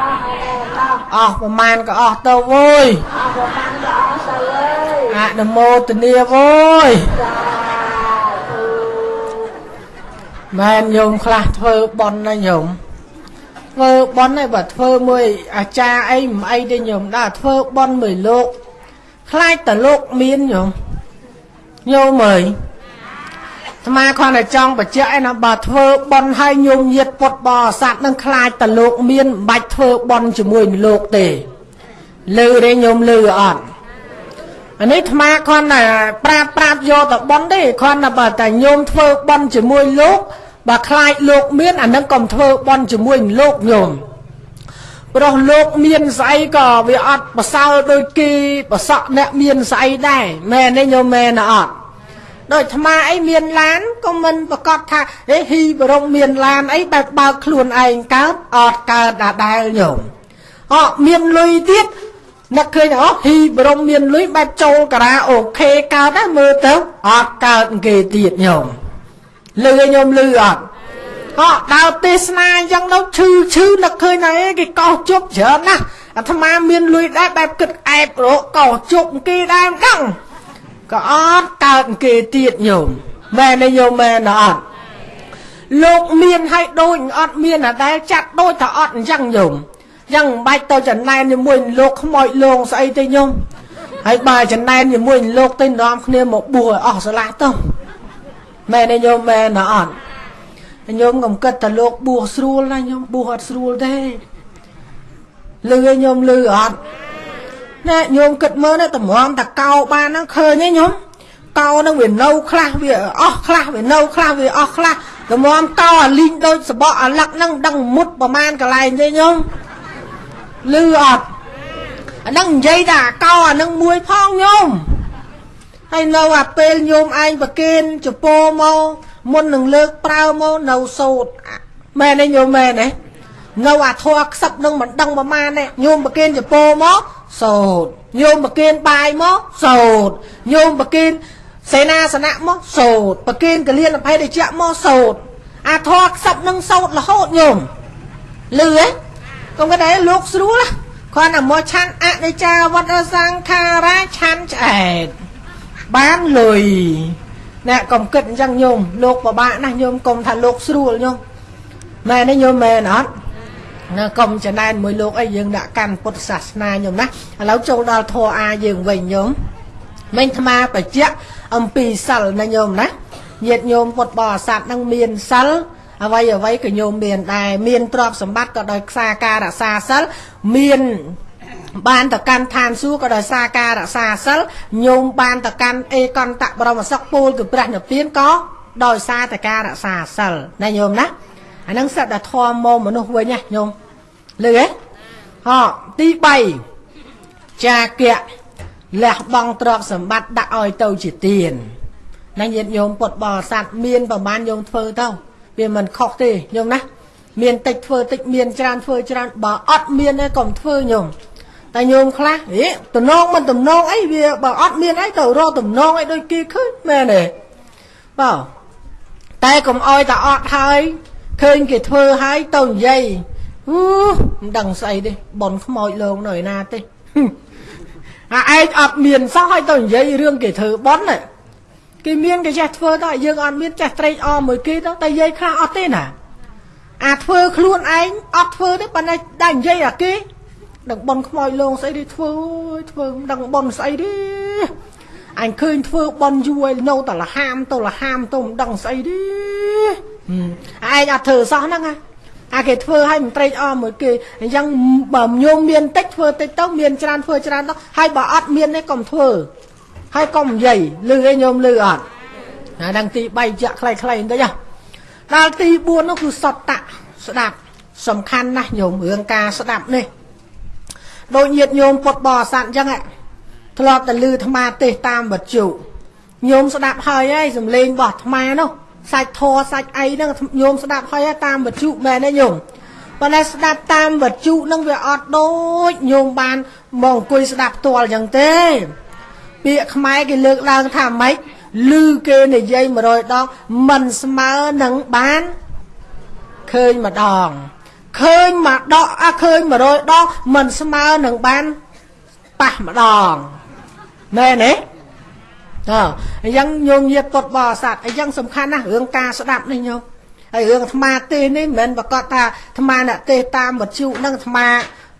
តោះហើយតោះអស់ប្រមាណក៏អស់ទៅវយអស់ប្រមាណក៏អស់ទៅអើយអនុមោទនាវយសាធុមែនញោមខ្លះធ្វើបន់ណាញោមធ្វើបន់ឯងបើធ្វើមួយអាចារ្យអីមិនអីទេញោមដែរធ្វើបន់មួយលោក ខ្លាចតលោកមានញោមញោមអើយ អាត្មាគ្រាន់តែចង់បញ្ជាក់ឯណាបើធ្វើបន់ឲ្យញោមញាតពុតបរិស័ទនឹងខ្លាចតលោកមានមិនបាច់ធ្វើបន់ជាមួយនឹងលោកទេលឺទេញោមលឺអត់អានេះអាត្មាគ្រាន់តែប្រាប់ប្រាប់យកទៅបន់ទេគ្រាន់តែបើតែញោមធ្វើបន់ជាមួយលោកបើខ្លាចលោកមានអានឹងកុំធ្វើបន់ជាមួយនឹងលោកញោមព្រោះលោកមានស្អីក៏វាអត់ប្រសើរដូចគេប្រសក់អ្នកមានស្អីដែរមែនទេញោមមែនអត់ ដូចអាត្មាអីមានឡានក៏មិនប្រកាសថាហេហ៊ីបរមមានឡានអីបែបបើកខ្លួនឯងកើតអត់កើតដដែលញោមអត់មានលុយទៀតនឹកឃើញអូហ៊ីបរមមានលុយបែបចូលការ៉ាអូខេកើតដែរមើលទៅអត់កើតគេទៀតញោមលឺឲ្យញោមលឺអត់អត់ដើរទេសនាអញ្ចឹងទៅឈឺឈឺនឹកឃើញណាអីគេកោសជប់ច្រើនណាស់អាត្មាមានលុយដែរបែបគិតអែបរកកោសជប់គេដែរមិនដឹង ក៏អត់កើតគេទៀតញោមមែនទេញោមមែនអត់លោកមានឲ្យដូចអត់មានអាដែលចាត់ដូចថាអត់អញ្ចឹងញោមយ៉ាងមិនបាច់ទៅចំណែនជាមួយនឹងលោកខ្មោចលងស្អីទេញោមហើយបើចំណែនជាមួយនឹងលោកទៅនាំគ្នាមកបួសឲ្យអស់ស្រឡះទៅមែនទេញោមមែនអត់ញោមកុំគិតថាលោកបួសស្រួលណាញោមបួសអត់ស្រួលទេលឺឲ្យញោមលឺអត់ ណែញោមគិតមើលណាតម្រាំតកោបានហ្នឹងឃើញទេញោមកោហ្នឹងវានៅខ្លះវាអស់ខ្លះវានៅខ្លះវាអស់ខ្លះតម្រាំកោអាលីងដូចសបកអាលឹកហ្នឹងមិនដឹងមុតប្រមាណកន្លែងទេញោមលឺអត់អាហ្នឹងនិយាយថាអាកោអាហ្នឹងមួយផងញោមហើយនៅអាពេលញោមឯងប្រគេនចពោមកមុននឹងលើកប្រើមកនៅសោតមែនទេញោមមែនទេនៅអាធัวខ្សឹបនឹងមិនដឹងប្រមាណទេញោមប្រគេនចពោមក សោតញោមប្រគេនបាយមកសោតញោមប្រគេនសេនាសនៈមកសោតប្រគេនកលៀនអភ័យដេជៈមកសោតអាធัวខ្សឹបនឹងសោតរហូតញោមលឺហ៎កុំគេដែរលោកស្រួលណាគ្រាន់តែមកឆាន់អនិច្ចាវត្តសង្ខារាឆាន់ឆ្អែតបានលុយអ្នកកុំគិតអញ្ចឹងញោមលោកពិបាកណាស់ញោមកុំថាលោកស្រួលញោមមែនទេញោមមែនអត់ ណាកុំចំណែនមួយលោកអីយើងដាក់កាន់ពុទ្ធសាសនាញោមណាឥឡូវចូលដល់ធម៌អាយើងវិញញោមមិញអាត្មាបច្ចៈអំពីសិលណាញោមណាញាតិញោមពុទ្ធបរិស័ទនឹងមានសិលអ្វីអ្វីក៏ញោមមានដែរមានទ្រព្យសម្បត្តិក៏ដោយខ្សែការរក្សាសិលមានបានតកាន់ឋានសួគ៌ក៏ដោយសារការរក្សាសិលញោមបានតកាន់អេកន្តៈបរមសុខពូលគឺព្រះនិព្វានក៏ដោយសារតែការរក្សាសិលណាញោមណាអានឹងសិតតែធម៌មកមនុស្សវិញណាញោម លឺហ៎ហោទី3ចាគៈលះបង់ទ្រព្យសម្បត្តិដាក់ឲ្យទៅជាទានណាញាតិញោមពុទ្ធបរិស័ទមានប្រមាណញោមធ្វើទៅវាមិនខុសទេញោមណាមានតិចធ្វើតិចមានច្រើនធ្វើច្រើនបើអត់មានទេកុំធ្វើញោមតែញោមខ្លះហេតំណងមិនតំណងអីវាបើអត់មានអីទៅរកតំណងអីដូចគេឃើញមែនទេបើតែកុំអោយតែអត់ហើយឃើញគេធ្វើហើយទៅនិយាយ ហូមិនដឹងស្អីទេបនខ្មោចលងនៅឯណាទេអាឯងអត់មានសោះហើយទៅនិយាយរឿងគេធ្វើបនគេមានគេចេះធ្វើទៅយើងអត់មានចេះត្រេកអរមួយគេទៅតែនិយាយខ្លះអត់ទេណាអាធ្វើខ្លួនឯងអត់ធ្វើទេប៉ុន្តែតែនិយាយអាគេដឹងបនខ្មោចលងស្អីទេធ្វើអើយធ្វើមិនដឹងបនស្អីទេអញឃើញធ្វើបនយូរហើយនៅតែលហាមទៅលហាមទៅមិនដឹងស្អីទេឯងអត់ធ្វើសោះហ្នឹងណា អាគេធ្វើឲ្យមិនត្រេកអរមួយគេអញ្ចឹងបើញោមមានតិចធ្វើតិចទៅមានច្រើនធ្វើច្រើនទៅហើយបើអត់មានទេកុំធ្វើហើយកុំនិយាយលឺឯងញោមលឺអត់អាដល់ទី3ចាក់ខ្លីៗបន្តិចដល់ទី4នោះគឺសតតៈស្ដាប់សំខាន់ណាស់ញោមរឿងការស្ដាប់នេះដូចញាតញោមពុតបរិស័ទអញ្ចឹងធ្លាប់តែលឺអាត្មាទេសតាមវត្ថុញោមស្ដាប់ហើយហើយសំលេងរបស់អាត្មានោះ សាច់ធរសាច់អីហ្នឹងញោមស្ដាប់ហើយតាមវត្ថុមែនទេញោមប៉ុន្តែស្ដាប់តាមវត្ថុហ្នឹងវាអត់ដូចញោមបានមកអង្គុយស្ដាប់ផ្ទាល់អញ្ចឹងទេពាក្យខ្មែរគេលើកឡើងថាម៉េចឮគេនិយាយ100ដងមិនស្មើនឹងបានឃើញម្ដងឃើញមកដកអាឃើញ100ដងមិនស្មើនឹងបានប៉ះម្ដងមែនទេ តើអញ្ចឹងញោមញាតពុតបរិស័ទអញ្ចឹងសំខាន់ណាស់រឿងការស្ដាប់នេះញោមហើយរឿងអាត្មាទេនេះមិនមែនប្រកាសថាអាត្មាអ្នកទេតាមវត្ថុនឹងអាត្មា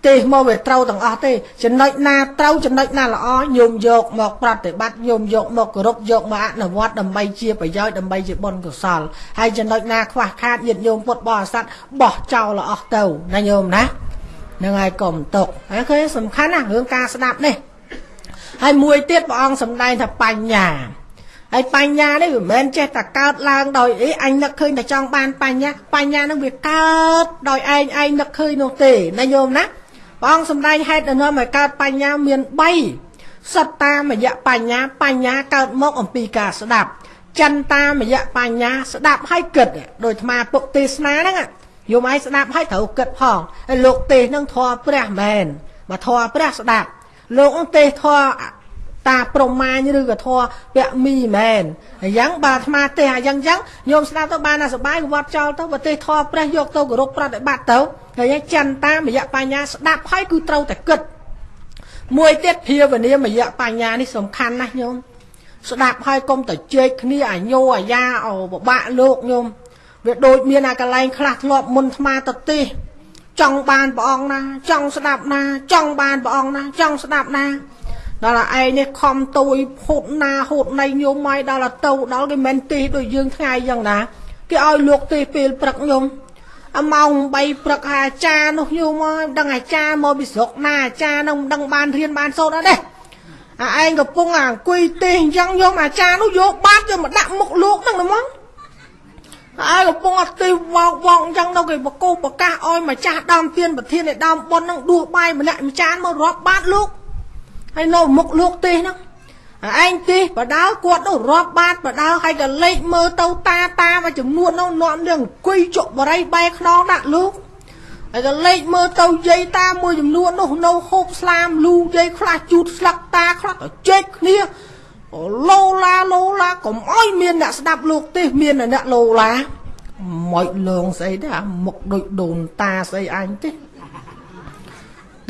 ទេមកវាត្រូវទាំងអស់ទេចំណុចណាត្រូវចំណុចណាល្អញោមយកមកប្រតិបត្តិញោមយកមកគោរពយកមកអនុវត្តដើម្បីជាប្រយោជន៍ដើម្បីជាបុណ្យកុសលហើយចំណុចណាខ្វះខាតញាតិញោមពុទ្ធបរិស័ទបោះចោលអស់ទៅណាញោមណាហ្នឹងហើយកុំຕົកហើយគឺសំខាន់ណារឿងការស្ដាប់នេះ ហើយមួយទៀតព្រះអង្គសម្ដែងថាបញ្ញាហើយបញ្ញានេះមិនមែនចេះតែកើតឡើងដោយអីអញនឹកឃើញតែចង់បានបញ្ញាបញ្ញានឹងវាកើតដោយឯងឯងនឹកឃើញនោះទេណាញោមណាព្រះអង្គសម្ដែងហេតុដែលនាំឲ្យកើតបញ្ញាមាន3សត្តាមយៈបញ្ញាបញ្ញាកើតមកអំពីការស្ដាប់ចន្តាមយៈបញ្ញាស្ដាប់ឲ្យគិតដោយអាត្មាពុកទេសនាហ្នឹងយមឲ្យស្ដាប់ឲ្យត្រូវគិតផងហើយលោកទេសហ្នឹងធေါ်ព្រះមែនបើធေါ်ព្រះស្ដាប់ លោកហ្នឹងទេសធေါ်តាប្រមាញឬក៏ធေါ်ពៈមីមែនអញ្ចឹងបើអាត្មាទេសអញ្ចឹងអញ្ចឹងញោមស្ដាប់ទៅបានតែសបាយវត្តចោលទៅប្រទេសធေါ်ព្រះយកទៅគោរពប្រតិបត្តិទៅឃើញចន្តាមយៈបញ្ញាស្ដាប់ហើយគឺត្រូវតែគិតមួយទៀតភាវនាមយៈបញ្ញានេះសំខាន់ណាស់ញោមស្ដាប់ហើយកុំទៅជែកគ្នាអាញោអាយ៉ាអូបបាក់លោកញោមវាដូចមានអាកលែងខ្លះធ្លាប់មុនថ្មទៅទេ ចង់បានព្រះអង្គណា ចង់ស្ដាប់ណា ចង់បានព្រះអង្គណា ចង់ស្ដាប់ណាដល់តែឯងនេះខំទួយហូតណាហូតណៃញោមមកដល់ទៅដល់គេមិនទេដូចយើងថ្ងៃយ៉ាងណាគេឲ្យលោកទេពេលព្រឹកញោមអាម៉ោង3ព្រឹកអាចារ្យនោះយូរមកដឹងអាចារ្យមកពីស្រុកណាអាចារ្យនោះមិនដឹងបានរៀនបានសូត្រអត់ទេអាឯងកំពុងអាអង្គុយទេអញ្ចឹងយកអាចារ្យនោះយកបាតយកមកដាក់មុខលោកហ្នឹងហ្មង អាយកំពុងអត់ទេវោកវោកអញ្ចឹងទៅគេបកោប្រកាសឲ្យម្ចាស់ដើមទៀនប្រធាននៃដើមប៉ុនហ្នឹងដួសបាយម្នាក់ម្ចាស់មករាប់បាតលោកហើយនៅមុខលោកទេហ្នឹងឯងទេបដៅគាត់ទៅរាប់បាតបដៅហើយក៏លេខមើលទៅតាតាមួយចំនួននោះនាំនឹងអង្គុយជក់បរិយបែខ្នងដាក់លោកហើយក៏លេខមើលទៅយាយតាមួយចំនួននោះនៅហូបស្លាមលូយាយខ្លះជូតស្លឹកតាខ្លះក៏ជែកគ្នា ឡូឡាឡូឡាកុំអោយមានអ្នកស្ដាប់លោកទេមានអ្នកឡូឡាមកលងស្អីទេអាមុខដូចដូនតាស្អីអញទេ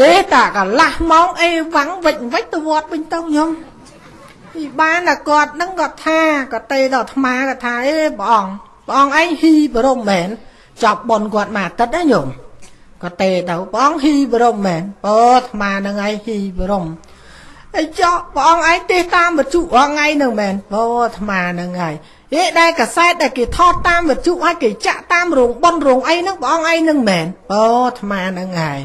ទេតាកន្លះម៉ោងអីវាំងវិចវិចទៅវត្តវិញទៅខ្ញុំពីបានតែគាត់នឹងគាត់ថាគាត់ទេដល់អាត្មាគាត់ថាអេព្រះអង្គព្រះអង្គឯងហ៊ីបរមមែនចាប់បនគាត់មួយអាទិត្យណាញោមគាត់ទេទៅព្រះអង្គហ៊ីបរមមែនអូអាត្មានឹងឯងហ៊ីបរម អីចោព្រះអង្គឯងទេតាមវត្ថុរងថ្ងៃនឹងមែនអូអាត្មានឹងហើយហេដែលកសែតដែលគេថតតាមវត្ថុឲ្យគេចាក់តាមរោងបនរោងអីហ្នឹងព្រះអង្គឯងនឹងមែនអូអាត្មានឹងហើយ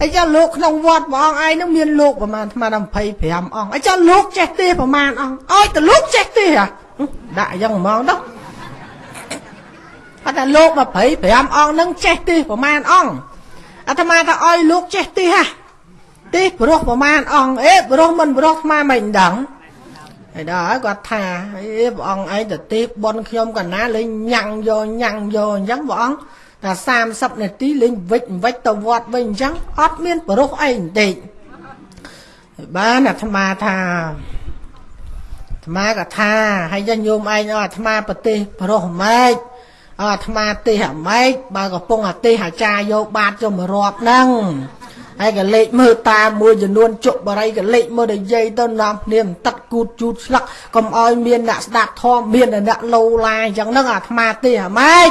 អញ្ចឹងលោកក្នុងវត្តព្រះអង្គឯងនឹងមានលោកប្រមាណស្មើដល់25អង្គអញ្ចឹងលោកចេះទេប្រមាណអង្គឲ្យតែលោកចេះទេហ៎ដាក់អញ្ចឹងហ្មងទៅអត់តែលោក25អង្គនឹងចេះទេប្រមាណអង្គអាត្មាថាឲ្យលោកចេះទេហ่ะ ទេប្រុសប្រមាណអង្គអេប្រុសមិនប្រុសស្មាមិនដឹងហើយដល់ហើយគាត់ថាអេព្រះអង្គឯងទៅទេបនខ្ញុំកណាលេងញ៉ាំងយកញ៉ាំងយកអញ្ចឹងព្រះអង្គតែ30នាទីលេងវិចវិចទៅវត្តវិញអញ្ចឹងអត់មានប្រុសអីបន្តិចបានអាត្មាថាអាត្មាក៏ថាហើយញោមឯងអាត្មាប្រទេសប្រុសម៉េចអាត្មាទេសអាម៉េចបើកំពុងអាទេសអាចារ្យយកបាតយកមករាប់ហ្នឹង ហើយក៏លេខមើលតាមួយចំនួនជក់បរិយក៏លេខមើលនិយាយទៅនាំគ្នាទឹកគូតជូតស្លឹកកុំឲ្យមានអ្នកស្ដាប់ធម៌មានអ្នកលោឡាអញ្ចឹងហ្នឹងអាត្មាទេសអាម៉េច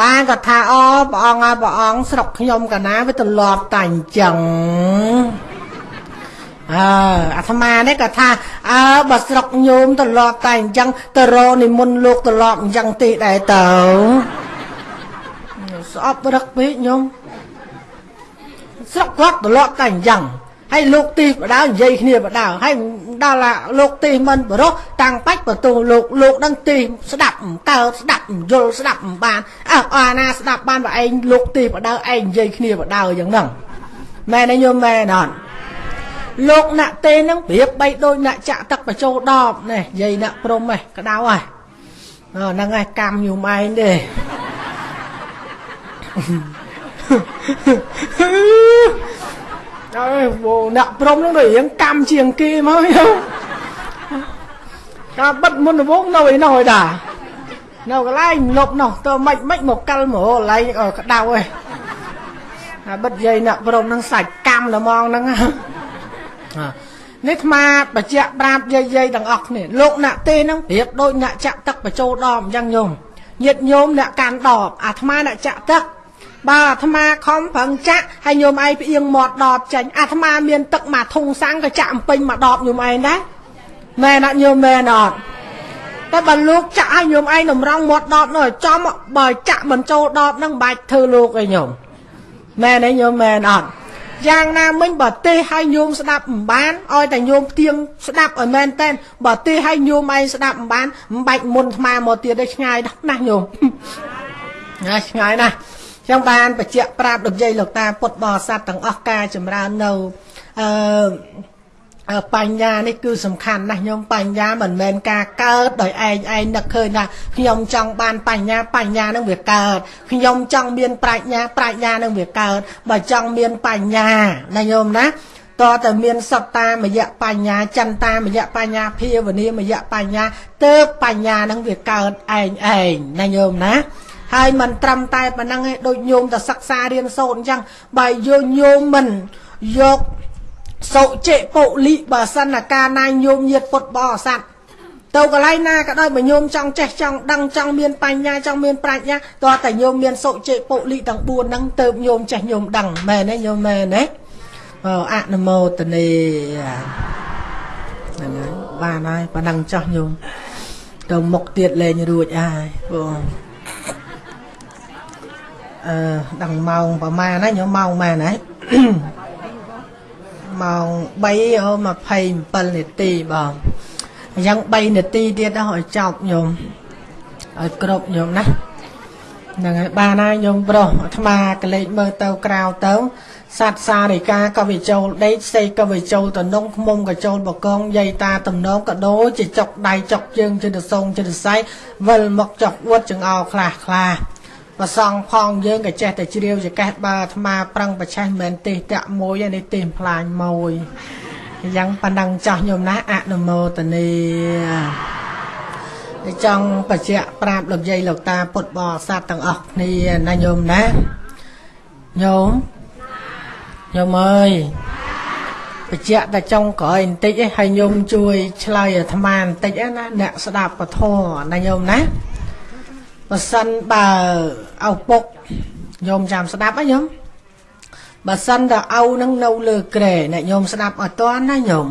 បានក៏ថាអូព្រះអង្គហើយព្រះអង្គស្រុកខ្ញុំកណាវាទលាប់តែអញ្ចឹងអើអាត្មានេះក៏ថាអើបើស្រុកញោមទលាប់តែអញ្ចឹងទៅរនិមន្តលោកទលាប់អញ្ចឹងទេដែរទៅស្អប់រឹកពេកញោម ស្រុកគាត់ទលាប់តែអញ្ចឹងហើយលោកទីបដៅនិយាយគ្នាបដៅហើយដល់លោកទីមិនបរោះតាំងបាច់បន្ទោលោកលោកដឹងទីស្ដាប់កើតស្ដាប់យល់ស្ដាប់បានអើអាណាស្ដាប់បានបើឯងលោកទីបដៅឯងនិយាយគ្នាបដៅយ៉ាងហ្នឹងមែនទេញោមមែនអត់លោកអ្នកទេនឹងប្រៀបបីដូចអ្នកចាក់ទឹកបញ្ចូលដបនេះនិយាយអ្នកព្រំហ៎ក្តៅហ៎ហ្នឹងឯងកម្មញោមឯងទេ អើវអ្នកព្រមនឹងដូចរៀងកម្មជាងគេមកយោការបិទមុនដំបងនៅឯនោះឯតានៅកន្លែងលប់នោះទៅមិនមិនមកកិលមកកន្លែងក្តៅឯអាបិទយាយអ្នកព្រមនឹងសាច់កម្មល្មងហ្នឹងណានេះអាត្មាបច្ចៈប្រាប់យាយយាយទាំងអស់គ្នាលោកអ្នកទេហ្នឹងប្រៀបដូចអ្នកចាក់ទឹកបញ្ចូលដបអញ្ចឹងញោមញាតញោមអ្នកកាន់ដបអាត្មាអ្នកចាក់ទឹក បើអាត្មាខំប្រឹងចាក់ហើយញោមឯងផ្អៀងមាត់ដបចាញ់អាត្មាមានទឹកមួយធុងសាំងក៏ចាក់អំពេញមួយដបញោមឯងដែរមែនអត់ញោមមែនអត់តែបើលោកចាក់ឲ្យញោមឯងតម្រង់មាត់ដបនោះឲ្យចំបើចាក់បញ្ចូលដបហ្នឹងបាច់ធ្វើលោកឯងញោមមែនទេញោមមែនអត់យ៉ាងណាមិញបើទេឲ្យញោមស្ដាប់មិនបានឲ្យតែញោមផ្ទៀងស្ដាប់ឲ្យមែនតែនបើទេឲ្យញោមឯងស្ដាប់មិនបានមិនបាច់មុនថ្មមកទៀតទេឆ្ងាយណាស់ញោមណាឆ្ងាយណាស់ ចឹងបានបច្ចៈប្រាប់លោកយាយលោកតាពុទ្ធបរិស័ទទាំងអស់ការចម្រើននៅអឺបញ្ញានេះគឺសំខាន់ណាស់ខ្ញុំបញ្ញាមិនមែនការកើតដោយឯងឯងនឹកឃើញថាខ្ញុំចង់បានបញ្ញាបញ្ញានឹងវាកើតខ្ញុំចង់មានប្រាជ្ញាប្រាជ្ញានឹងវាកើតបើចង់មានបញ្ញាណាញោមណាតើតែមានសត្តាមយៈបញ្ញាចន្តាមយៈបញ្ញាភាវនាមយៈបញ្ញាទើបបញ្ញានឹងវាកើតឯងឯងណាញោមណា ហើយមិនត្រឹមតែប៉ុណ្ណឹងឯងដូចញោមទៅសិក្សារៀនសូត្រអញ្ចឹងបើយកញោមមិនយកសុចិពុលិបើសិនកាលណាញោមញាតពុតបរិស័ទទៅកន្លែងណាក៏ដោយបើញោមចង់ចេះចង់ដឹងចង់មានបញ្ញាចង់មានប្រាជ្ញាតើតែញោមមានសុចិពុលិទាំង4ហ្នឹងទៅញោមចេះញោមដឹងមែនទេញោមមែនទេអូអនុមោទនីហ្នឹងហើយបានហើយប៉ណ្ណឹងចោះញោមទៅមុខទៀតលេងរួចហើយបង អឺដឹងម៉ោងប្រហែលណាញោមម៉ោងម៉ែណាម៉ោង3:27នាទីបងអញ្ចឹង3នាទីទៀតដល់ឲ្យចប់ញោមឲ្យគ្រប់ញោមណាហ្នឹងហើយបានហើយញោមប្រុសអាត្មាកលេចមើលទៅក្រៅទៅសត្វសារិកាក៏វាចូលដេកសេក៏វាចូលតនងឃុំក៏ចូលបកងយាយតាតំណងក៏ដូចជាចុកដៃចុកជើងចិត្តសងចិត្តសៃវិលមកចុកអួតចង្អោខ្លះខ្លះ ប្រសងផងយើងក៏ចេះតែជ្រាវចកេះបើអាត្មាប្រឹងប្រឆេះមិនទេតាក់មួយនេះទេផ្លាញមួយអញ្ចឹងប៉ណ្ណឹងចាស់ញោមណាអនុមោទនីចង់បច្ចៈប្រាប់លោកយាយលោកតាពុទ្ធបរិស័ទទាំងអស់គ្នាណាញោមណាញោមញោមអើយបច្ចៈតែចុងក្រោយបន្តិចឯងឲ្យញោមជួយឆ្លើយអាត្មាបន្តិចណាអ្នកស្ដាប់ពធណាញោមណា បើសិនបើឪពុកញោមចាំស្ដាប់ហ៎ញោមបើសិនតើឪនឹងនៅលើក្រែអ្នកញោមស្ដាប់អត់តាន់ណាញោម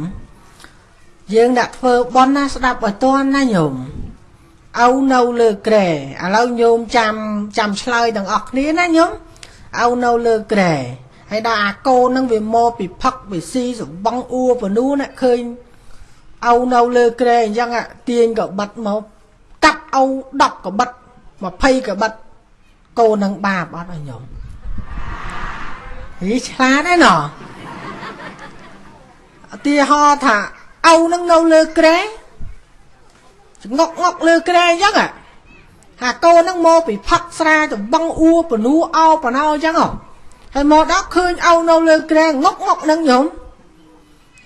យើងដាក់ធ្វើបន់ណាស្ដាប់អត់តាន់ណាញោមឪនៅលើក្រែឥឡូវញោមចាំចាំឆ្លើយទាំងអស់គ្នាណាញោមឪនៅលើក្រែហើយដល់អាកូននឹងវាមកពីផឹកពីស៊ីសបងអួបនូណាឃើញឪនៅលើក្រែអញ្ចឹងទាញក៏បិទមកកាប់ឪ10ក៏បិទ 20ក្បិតកូននឹងបាបអត់ឲ្យញោមហីឆ្លាតឯណោះឧទាហរណ៍ថាឪនឹងនៅលើក្រែងក់ងក់លើក្រែអញ្ចឹងហាកូននឹងមកពីផឹកស្រាទៅបងអួបនូអោបណោអញ្ចឹងហើយមកដល់ឃើញឪនៅលើក្រែងក់ងក់នឹងញោម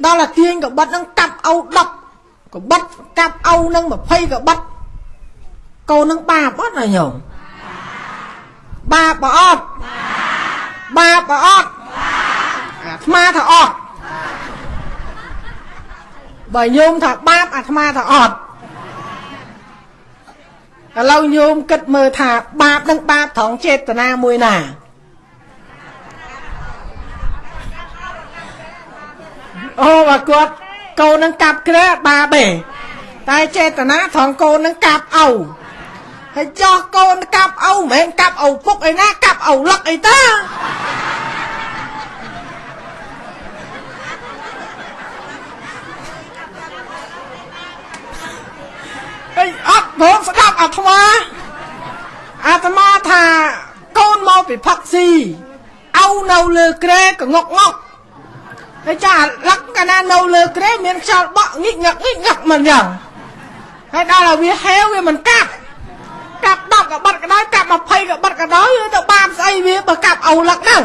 ដល់តែទាញក្បិតនឹងកាប់ឪ10ក្បិតកាប់ឪនឹង20ក្បិត កូននឹងបាបអត់ណាញោមបាបបើអត់បាបបើអត់អាត្មាថាអត់បើញោមថាបាបអាត្មាថាអត់ឥឡូវញោមគិតមើលថាបាបនឹងបាបត្រង់ចេតនាមួយណាអូបើគាត់កូននឹងកាប់ក្រែបាបទេតែចេតនាត្រង់កូននឹងកាប់អោ ហើយចោះកូនកាប់ឪមិនមែនកាប់ឪពុកឯណាកាប់ឪលឹកអីតាអីអត់បងស្ដាប់អាត្មាអាត្មាថាកូនមកពីផឹកស៊ីឪនៅលើក្រែកងក់ងក់ហើយចាលឹកកាលណានៅលើក្រែមានខ្យល់បក់ងិចងឹកងិចងឹកមិនយ៉ាងហើយដល់ឲ្យវាហេវវាមិនកាប់កាប់ 10ក៏បាត់ក៏ដោយកាប់20ក៏បាត់ក៏ដោយទៅបាបស្អីវាបើកាប់ឪលឹកហ្នឹង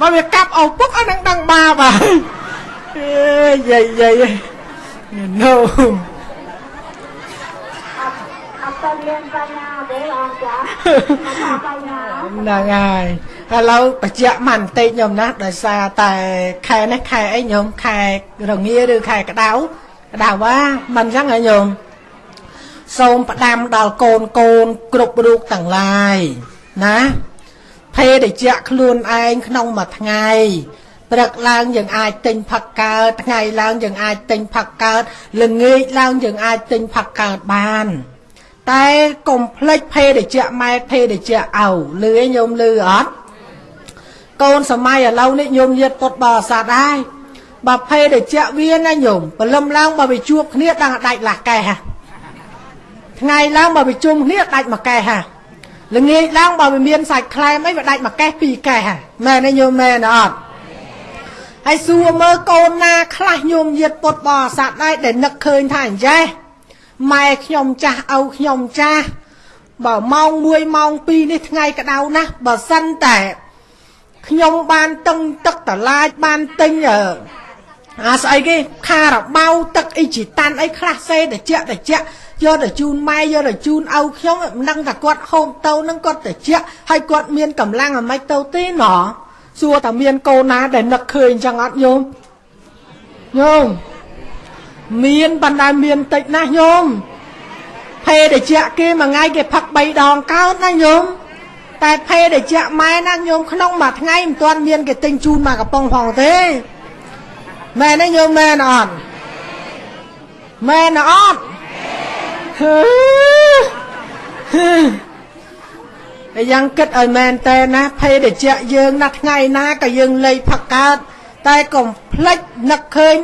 បើវាកាប់ឪពុកអានឹងដឹងបាបហើយអេយាយយាយ no អត់ទៅមានបញ្ញាទេអត់ចាអត់បញ្ញាហ្នឹងហើយឥឡូវបញ្ជាក់មកបន្តិចខ្ញុំណាដោយសារតែខែនេះខែអីខ្ញុំខែរងាឬខែក្តៅក្តៅវ៉ាមិនអញ្ចឹងហ៎ខ្ញុំ សូមផ្ដាំដល់កូនកូនគ្រប់រូបទាំងឡាយណាភេទជ្ជៈខ្លួនឯងក្នុងមួយថ្ងៃព្រឹកឡើងយើងអាចទិញផឹកកើតថ្ងៃឡើងយើងអាចទិញផឹកកើតល្ងាចឡើងយើងអាចទិញផឹកកើតបាន តែកុំភ្លេចភេទជ្ជៈម៉ែភេទជ្ជៈឪលឺឯងញោមលឺអត់កូនសម័យឥឡូវនេះញោមញាតពុតបរិស័ទហើយបើភេទជ្ជៈវាណាញោមព្រលឹមឡើងបើវាជួបគ្នាដឹងដាច់លាស់កែហ่ะ ថ្ងៃឡើងបើវាជុំគ្នាដាច់មួយកែហ่ะល្ងាចឡើងបើវាមានសាច់ខ្លែមអីវាដាច់មួយកេះពីរកេះហ่ะមែនទេញោមមែនអត់ហើយសួរមើលកូនណាខ្លះញោមញាតពុតបរិស័ទដែរដែលនឹកឃើញថាអញ្ចេះម៉ែខ្ញុំចាស់ឪខ្ញុំចាស់បើម៉ោង1ម៉ោង2នេះថ្ងៃក្តៅណាស់បើសិនតែខ្ញុំបានតឹងទឹកតឡាចបានទិញអា ស្អីគេខារបៅទឹកអីជីតាន់អីខ្លះសេតិចតិចយកទៅជូនម៉ែយកទៅជូនឪខ្ញុំមិនដឹងថាគាត់ហូបទៅនឹងគាត់តិចហើយគាត់មានកម្លាំងអាម៉េចទៅទេណោះសួរថាមានកូនណាដែលនឹកឃើញអញ្ចឹងអត់ញោមញោមមានបណ្ដាមានតិចណាស់ញោមភេទជ្ជៈគេមួយថ្ងៃគេផឹក3ដងកោតណាញោមតែភេទជ្ជៈម៉ែណាញោមក្នុងមួយថ្ងៃមិនទាន់មានគេទិញជូនមកកំប៉ុងផងទេ មែនទេញោមមែនអត់មែនអត់តែយ៉ាងគិតឲ្យមែនតែណាភេទជ្ជៈយើងណាថ្ងៃណាក៏យើងលៃផឹកកើតតែកុំភ្លេចនឹកឃើញ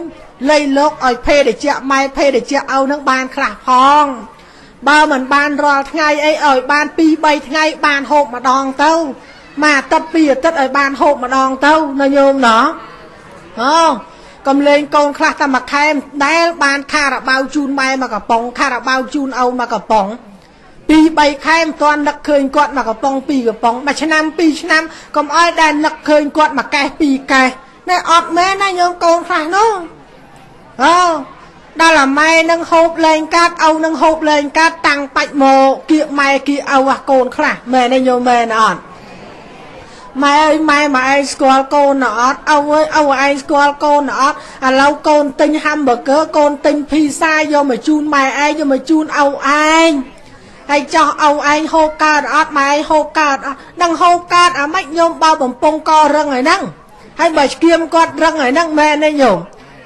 លៃលោកឲ្យភេទជ្ជៈម៉ែភេទជ្ជៈឪនឹងបានខ្លះផង បើមិនបានរាល់ថ្ងៃអីឲ្យបាន2 3ថ្ងៃបានហូបម្ដងទៅមួយអាទិត្យពីរអាទិត្យឲ្យបានហូបម្ដងទៅណាញោមណោះអូ កំលេងកូនខ្លះតែមួយខែដែលបានខារបាវជូនម៉ែមកកំប៉ុងខារបាវជូនឪមកកំប៉ុងពីរ3ខែមិនទាន់នឹកឃើញគាត់មកកំប៉ុងពីរកំប៉ុងមួយឆ្នាំពីរឆ្នាំកុំអោយដែលនឹកឃើញគាត់មកកេះពីរកេះណែអត់មែនណាញោមកូនខ្លះនោះអូដល់អាម៉ែនឹងហូបលែងកាត់ឪនឹងហូបលែងកាត់តាំងបាច់មកគៀកម៉ែគៀកឪអាកូនខ្លះមែនទេញោមមែនអត់ ម៉ែអើយម៉ែម៉ែឯងស្គាល់កូនណអត់ឪអើយឪឯងស្គាល់កូនណអត់ឥឡូវកូនទិញហាំប៊ឺហ្គឺកូនទិញភីសាយកមកជូនម៉ែឯងយកមកជូនឪឯងហើយចោះឪឯងហូបកើតអត់ម៉ែឯងហូបកើតអត់នឹងហូបកើតអាម៉េចញោមបើបំពង់ករឹងហើយហ្នឹងហើយបើស្គៀមគាត់រឹងហើយហ្នឹងមែនទេញោម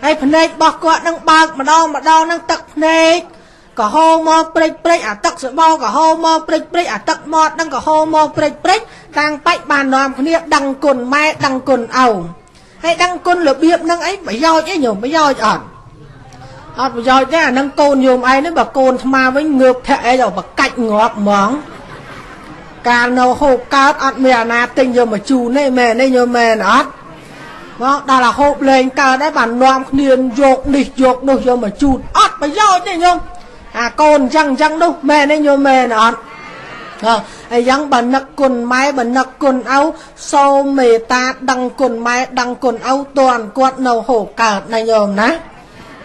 ហើយភ្នែករបស់គាត់នឹងបើកម្ដងម្ដងនឹងទឹកភ្នែក ក៏ហូរមកព្រិចព្រិចអាទឹកសបោក៏ហូរមកព្រិចព្រិចអាទឹកមាត់នឹងក៏ហូរមកព្រិចព្រិចតាំងបាច់បាននាំគ្នាដឹងគុណម៉ែដឹងគុណឪហើយដឹងគុណរបៀបនឹងអីប្រយោជន៍អីញោមប្រយោជន៍អត់អត់ប្រយោជន៍ទេអានឹងកូនញោមឯងនេះបើកូនថ្មវិញងើបធាក់អីដល់បកាច់ងាប់ហ្មងកាលនៅហូបកើតអត់មានអាណាទិញយកមកជូនទេមែនទេញោមមែនអត់មកដល់អាហូបលេងកើតដែរបាននាំគ្នាយកនេះយកនោះយកមកជូនអត់ប្រយោជន៍ទេញោម អាកូនអញ្ចឹងអញ្ចឹងនោះមែនទេញោមមែនអត់ហើយយ៉ាងបើនឹកគុណម៉ែបើនឹកគុណឪសូមមេត្តាដឹងគុណម៉ែដឹងគុណឪតន់គាត់នៅហូបកើតណាញោមណា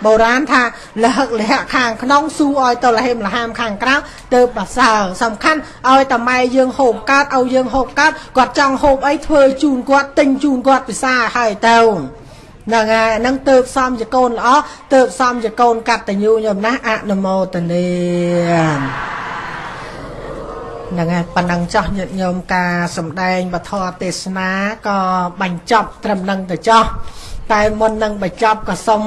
បុរាណថាលហឹកលហៈខាងក្នុងស៊ូឲ្យទៅលហេមលហាមខាងក្រៅទៅប្រសើរសំខាន់ឲ្យតម៉ែយើងហូបកើតឲ្យយើងហូបកើតគាត់ចង់ហូបអីធ្វើជូនគាត់ទិញជូនគាត់ពិសាឲ្យទៅ ហ្នឹងហើយហ្នឹងទៅសំជាកូនល្អទៅសំជាកូនកតញ្ញូខ្ញុំណាអនុមោទនាហ្នឹងហើយប៉ុណ្ណឹងចោះញាតិញោមការសំដែងបធរទេសនាក៏បញ្ចប់ត្រឹមនឹងទៅចោះតែមុននឹងបញ្ចប់ក៏សូម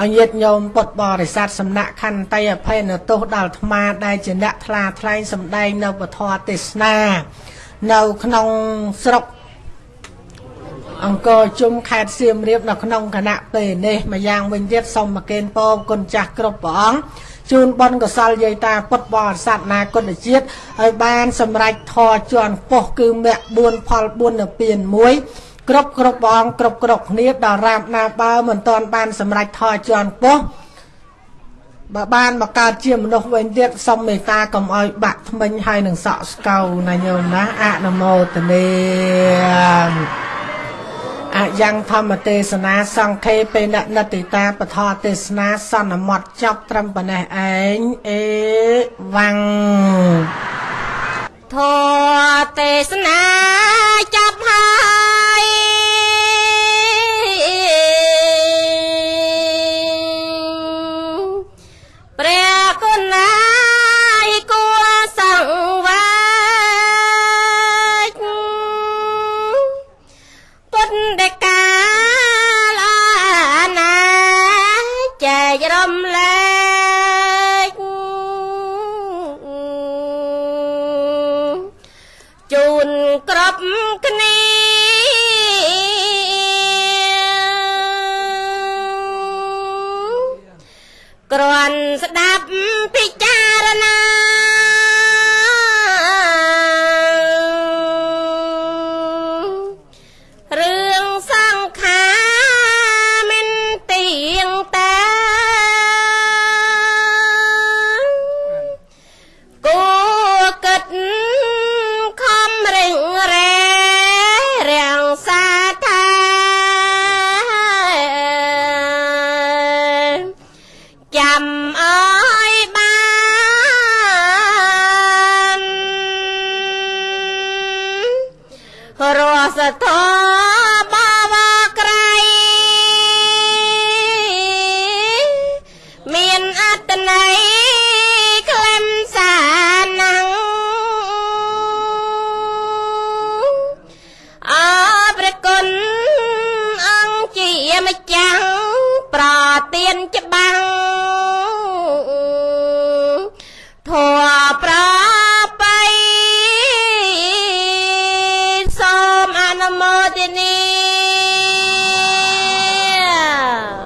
អញាតញោមពុទ្ធបរិស័ទសំណាក់ខន្តីអភ័យនៅទោសដល់អាត្មាដែលជាអ្នកថ្លាថ្លែងសំដែងនៅពធទេសនា នៅក្នុងស្រុក អង្គរជុំខេត្តសៀមរាបនៅក្នុងគណៈពេលនេះម្យ៉ាងវិញទៀតសូមមកកេនពោគុណចាស់គ្រប់ព្រះអង្គជូនបនកសលយាយតាពុទ្ធបរិស័ទណាគុណជាតិឲ្យបានសម្រេចធរជាន់ពោះគឺមគ្គ4ផល4នៅពៀន1គ្រប់គ្រប់ព្រះអង្គគ្រប់គ្រប់គ្នាដល់រាបណាបើមិនទាន់បានសម្រេចថយជាន់ពោះបើបានមកកើតជាមនុស្សវិញទៀតសូមមេត្តាកុំឲ្យបាក់ថ្មិញហើយនឹងសក់ស្កៅណាញោមណាអនុមោទនា អយ៉ាងធម្មទេសនាសង្ឃេបេណនតិតាបធរទេសនាសន្មតចប់ត្រឹមប៉ុណ្ណេះឯងអេវ៉ាំងធរទេសនា នគ្រប់គ្នាគ្រាន់ស្ដាប់